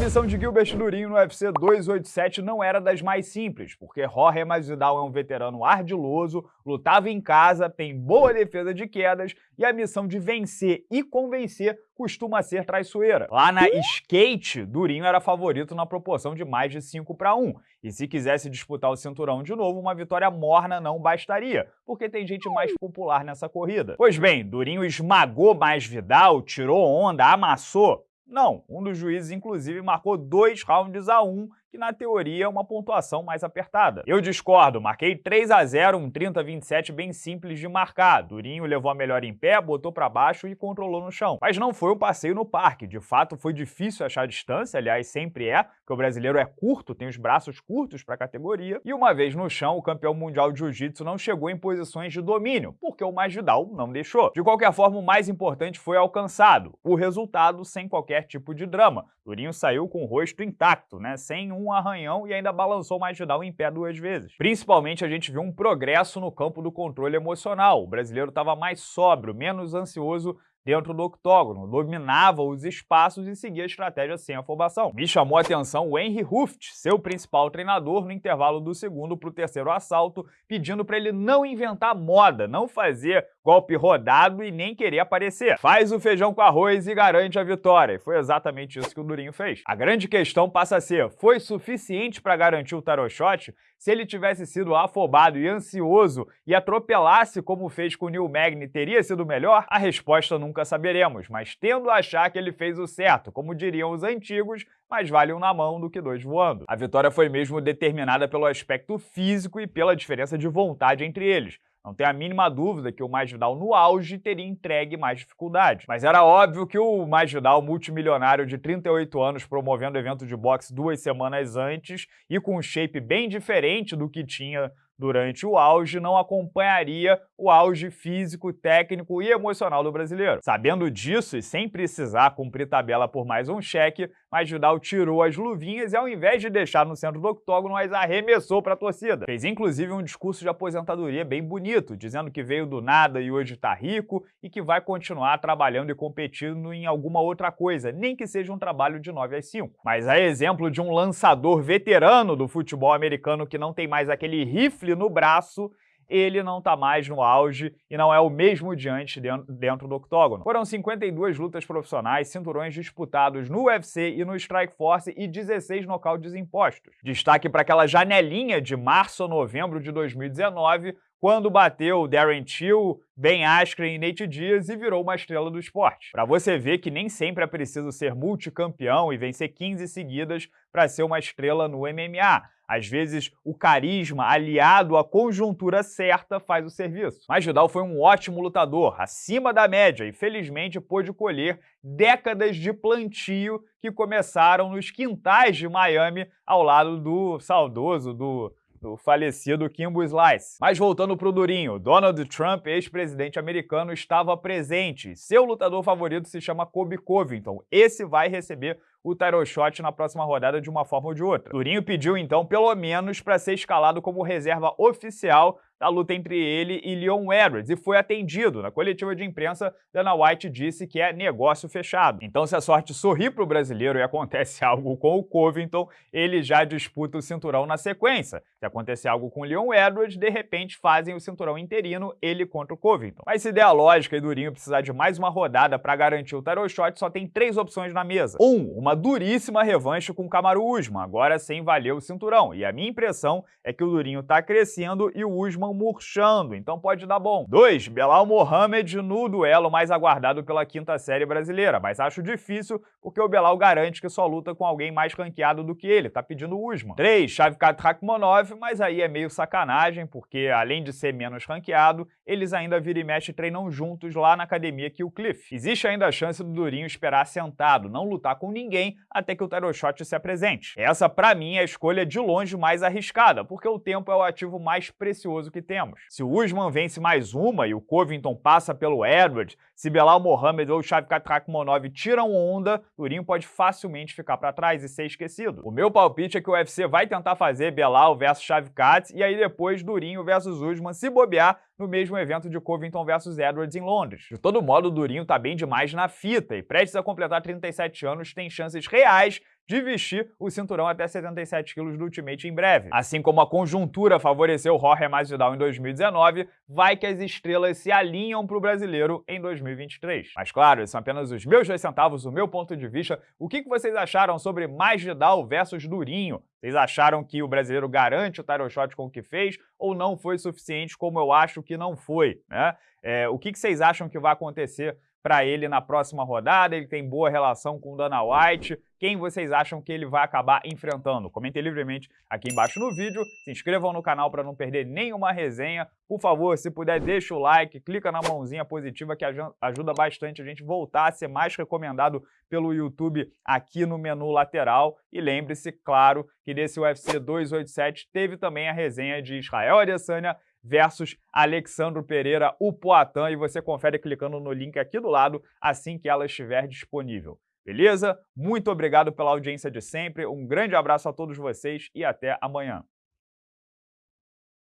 missão de Gilbert Durinho no UFC 287 não era das mais simples, porque Jorge Masvidal é um veterano ardiloso, lutava em casa, tem boa defesa de quedas e a missão de vencer e convencer costuma ser traiçoeira. Lá na skate, Durinho era favorito na proporção de mais de 5 para 1, e se quisesse disputar o cinturão de novo, uma vitória morna não bastaria, porque tem gente mais popular nessa corrida. Pois bem, Durinho esmagou Masvidal, tirou onda, amassou, não, um dos juízes, inclusive, marcou dois rounds a um que na teoria é uma pontuação mais apertada. Eu discordo, marquei 3 a 0 um 30-27 bem simples de marcar. Durinho levou a melhor em pé, botou para baixo e controlou no chão. Mas não foi um passeio no parque, de fato foi difícil achar distância, aliás sempre é, porque o brasileiro é curto, tem os braços curtos para a categoria, e uma vez no chão o campeão mundial de jiu-jitsu não chegou em posições de domínio, porque o Masvidal não deixou. De qualquer forma, o mais importante foi alcançado, o resultado sem qualquer tipo de drama. Durinho saiu com o rosto intacto, né, sem um um arranhão e ainda balançou o Masvidal em pé duas vezes. Principalmente a gente viu um progresso no campo do controle emocional. O brasileiro estava mais sóbrio, menos ansioso dentro do octógono, dominava os espaços e seguia a estratégia sem afobação. Me chamou a atenção o Henry Ruft, seu principal treinador, no intervalo do segundo para o terceiro assalto, pedindo para ele não inventar moda, não fazer golpe rodado e nem querer aparecer. Faz o feijão com arroz e garante a vitória. E foi exatamente isso que o Durinho fez. A grande questão passa a ser, foi suficiente para garantir o tarot shot? Se ele tivesse sido afobado e ansioso e atropelasse como fez com o Neil Magny, teria sido melhor? A resposta nunca saberemos, mas tendo a achar que ele fez o certo, como diriam os antigos, mais vale um na mão do que dois voando. A vitória foi mesmo determinada pelo aspecto físico e pela diferença de vontade entre eles. Não tem a mínima dúvida que o Masvidal no auge teria entregue mais dificuldade. Mas era óbvio que o Masvidal, multimilionário de 38 anos, promovendo evento de boxe duas semanas antes e com um shape bem diferente do que tinha durante o auge não acompanharia o auge físico, técnico e emocional do brasileiro. Sabendo disso e sem precisar cumprir tabela por mais um cheque, Masvidal tirou as luvinhas e ao invés de deixar no centro do octógono, as arremessou para a torcida. Fez inclusive um discurso de aposentadoria bem bonito, dizendo que veio do nada e hoje está rico e que vai continuar trabalhando e competindo em alguma outra coisa, nem que seja um trabalho de 9 às 5. Mas a exemplo de um lançador veterano do futebol americano que não tem mais aquele rifle no braço, ele não está mais no auge e não é o mesmo diante dentro do octógono. Foram 52 lutas profissionais, cinturões disputados no UFC e no Strike Force e 16 nocautes impostos. Destaque para aquela janelinha de março a novembro de 2019, quando bateu Darren Till, Ben Askren e Nate Diaz e virou uma estrela do esporte. Para você ver que nem sempre é preciso ser multicampeão e vencer 15 seguidas para ser uma estrela no MMA. Às vezes, o carisma aliado à conjuntura certa faz o serviço. Mas Vidal foi um ótimo lutador, acima da média, e felizmente pôde colher décadas de plantio que começaram nos quintais de Miami ao lado do saudoso, do do falecido Kimbo Slice. Mas voltando pro Durinho, Donald Trump, ex-presidente americano, estava presente. Seu lutador favorito se chama Kobe Covington. Esse vai receber o title shot na próxima rodada de uma forma ou de outra. Durinho pediu então pelo menos para ser escalado como reserva oficial da luta entre ele e Leon Edwards, e foi atendido. Na coletiva de imprensa, Dana White disse que é negócio fechado. Então, se a sorte sorrir para o brasileiro e acontece algo com o Covington, ele já disputa o cinturão na sequência. Se acontecer algo com o Leon Edwards, de repente fazem o cinturão interino, ele contra o Covington. Mas se der a lógica e Durinho precisar de mais uma rodada para garantir o title shot, só tem três opções na mesa. Um, uma duríssima revanche com o Kamaru Usman, agora sem valer o cinturão. E a minha impressão é que o Durinho está crescendo e o Usman murchando, então pode dar bom. 2. Belal Mohamed no duelo mais aguardado pela quinta série brasileira, mas acho difícil porque o Belal garante que só luta com alguém mais ranqueado do que ele, tá pedindo Usman. 3. Shavkat Rakhmonov, mas aí é meio sacanagem, porque além de ser menos ranqueado, eles ainda vira e mexe treinam juntos lá na academia que o Cliff. Existe ainda a chance do Durinho esperar sentado, não lutar com ninguém até que o Title Shot se apresente. Essa, para mim, é a escolha de longe mais arriscada, porque o tempo é o ativo mais precioso que que temos. Se o Usman vence mais uma e o Covington passa pelo Edwards, se Belal Mohamed ou Shavkat Rakhmonov tiram onda, Durinho pode facilmente ficar para trás e ser esquecido. O meu palpite é que o UFC vai tentar fazer Belal versus Shavkat e aí depois Durinho versus Usman se bobear no mesmo evento de Covington versus Edwards em Londres. De todo modo, o Durinho tá bem demais na fita e prestes a completar 37 anos tem chances reais de vestir o cinturão até 77 quilos do Ultimate em breve. Assim como a conjuntura favoreceu Jorge Masvidal em 2019, vai que as estrelas se alinham para o brasileiro em 2023. Mas claro, são apenas os meus dois centavos, o meu ponto de vista. O que vocês acharam sobre Masvidal versus Durinho? Vocês acharam que o brasileiro garante o title shot com o que fez ou não foi suficiente como eu acho que não foi? Né? É, o que vocês acham que vai acontecer para ele na próxima rodada, ele tem boa relação com o Dana White, quem vocês acham que ele vai acabar enfrentando? Comentem livremente aqui embaixo no vídeo, se inscrevam no canal para não perder nenhuma resenha, por favor, se puder, deixa o like, clica na mãozinha positiva que ajuda bastante a gente voltar a ser mais recomendado pelo YouTube aqui no menu lateral, e lembre-se, claro, que nesse UFC 287 teve também a resenha de Israel Adesanya versus Alexandro Pereira, o Poatan, e você confere clicando no link aqui do lado assim que ela estiver disponível. Beleza? Muito obrigado pela audiência de sempre, um grande abraço a todos vocês e até amanhã.